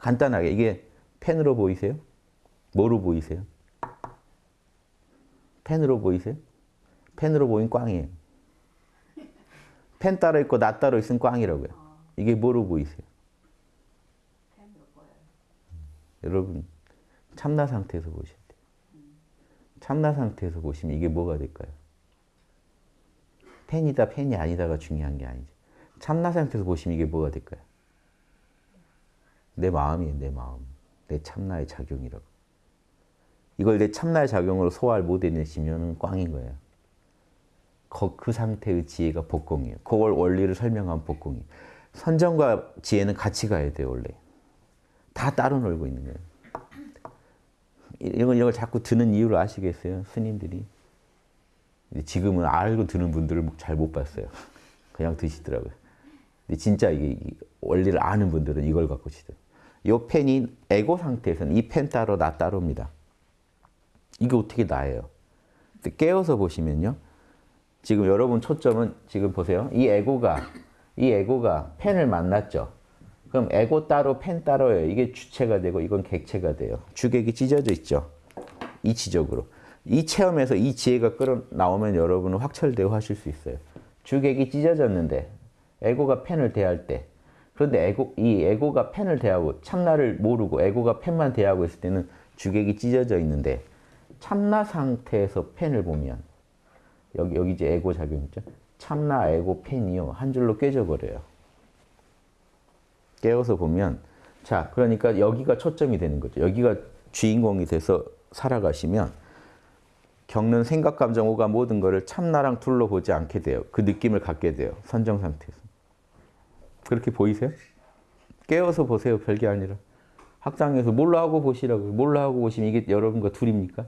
간단하게 이게 펜으로 보이세요? 뭐로 보이세요? 펜으로 보이세요? 펜으로 보인 꽝이에요. 펜 따로 있고 나 따로 있으면 꽝이라고요. 이게 뭐로 보이세요? 여러분 참나 상태에서 보셔야 돼요. 참나 상태에서 보시면 이게 뭐가 될까요? 펜이다 펜이 아니다가 중요한 게 아니죠. 참나 상태에서 보시면 이게 뭐가 될까요? 내 마음이에요. 내 마음. 내 참나의 작용이라고. 이걸 내 참나의 작용으로 소화를 못 해내시면 꽝인 거예요. 그 상태의 지혜가 복공이에요. 그걸 원리를 설명한 복공이. 선정과 지혜는 같이 가야 돼요, 원래. 다 따로 놀고 있는 거예요. 이걸, 이걸 자꾸 드는 이유를 아시겠어요? 스님들이. 지금은 알고 드는 분들을 잘 못 봤어요. 그냥 드시더라고요. 근데 진짜 이게 원리를 아는 분들은 이걸 갖고 치더라고요. 이 펜이 에고 상태에서는 이 펜 따로 나 따로입니다. 이게 어떻게 나예요? 깨어서 보시면요. 지금 여러분 초점은 지금 보세요. 이 에고가 이 에고가 펜을 만났죠. 그럼 에고 따로 펜 따로예요. 이게 주체가 되고 이건 객체가 돼요. 주객이 찢어져 있죠. 이치적으로. 이 체험에서 이 지혜가 끌어 나오면 여러분은 확철되고 하실 수 있어요. 주객이 찢어졌는데 에고가 펜을 대할 때 그런데 에고, 이 에고가 펜을 대하고 참나를 모르고 에고가 펜만 대하고 있을 때는 주객이 찢어져 있는데 참나 상태에서 펜을 보면 여기 여기 이제 에고 작용 있죠. 참나 에고 펜이요 한 줄로 꿰져 버려요. 깨어서 보면 자 그러니까 여기가 초점이 되는 거죠. 여기가 주인공이 돼서 살아가시면 겪는 생각, 감정, 오감 모든 거를 참나랑 둘로 보지 않게 돼요. 그 느낌을 갖게 돼요. 선정 상태에서. 그렇게 보이세요? 깨어서 보세요. 별게 아니라. 학당에서 몰라 하고 보시라고요. 몰라 하고 보시면 이게 여러분과 둘입니까?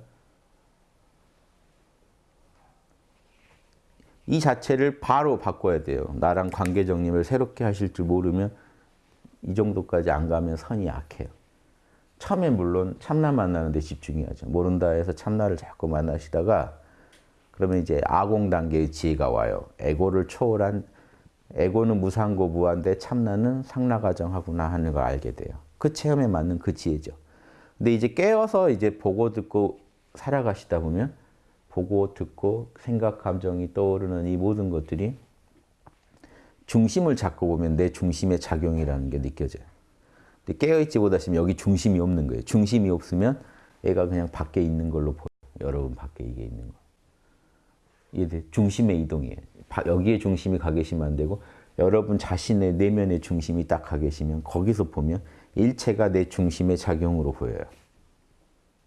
이 자체를 바로 바꿔야 돼요. 나랑 관계 정립을 새롭게 하실 줄 모르면 이 정도까지 안 가면 선이 약해요. 처음에 물론 참나 만나는 데 집중해야죠. 모른다 해서 참나를 자꾸 만나시다가 그러면 이제 아공 단계의 지혜가 와요. 에고를 초월한 에고는 무상고 무한데 참나는 상나가정하구나 하는 걸 알게 돼요. 그 체험에 맞는 그 지혜죠. 근데 이제 깨어서 이제 보고 듣고 살아가시다 보면 보고 듣고 생각 감정이 떠오르는 이 모든 것들이 중심을 잡고 보면 내 중심의 작용이라는 게 느껴져요. 근데 깨어있지 못하시면 여기 중심이 없는 거예요. 중심이 없으면 얘가 그냥 밖에 있는 걸로 보여요. 여러분 밖에 이게 있는 거. 이게 중심의 이동이에요. 여기에 중심이 가 계시면 안 되고 여러분 자신의 내면의 중심이 딱 가 계시면 거기서 보면 일체가 내 중심의 작용으로 보여요.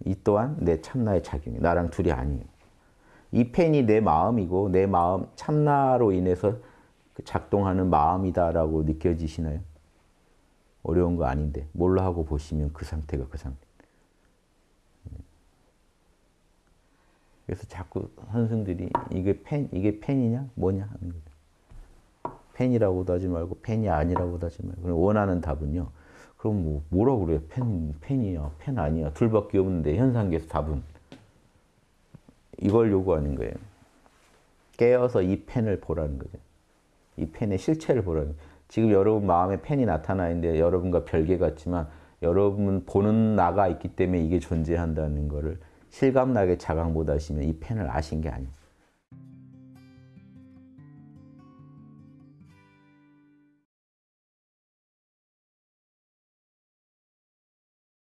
이 또한 내 참나의 작용이 나랑 둘이 아니에요. 이 펜이 내 마음이고 내 마음 참나로 인해서 작동하는 마음이다라고 느껴지시나요? 어려운 거 아닌데 뭘로 하고 보시면 그 상태가 그 상태. 그래서 자꾸 선생들이 이게 펜 이게 펜이냐 뭐냐 하는 거죠. 펜이라고도 하지 말고 펜이 아니라고도 하지 말고 원하는 답은요. 그럼 뭐 뭐라 그래요? 펜 펜이야 펜 아니야 둘밖에 없는데 현상계에서 답은 이걸 요구하는 거예요. 깨어서 이 펜을 보라는 거죠. 이 펜의 실체를 보라는 거예요. 지금 여러분 마음에 펜이 나타나 있는데 여러분과 별개 같지만 여러분 보는 나가 있기 때문에 이게 존재한다는 것을 실감나게 자각 못 하시면 이 펜을 아신 게 아니에요.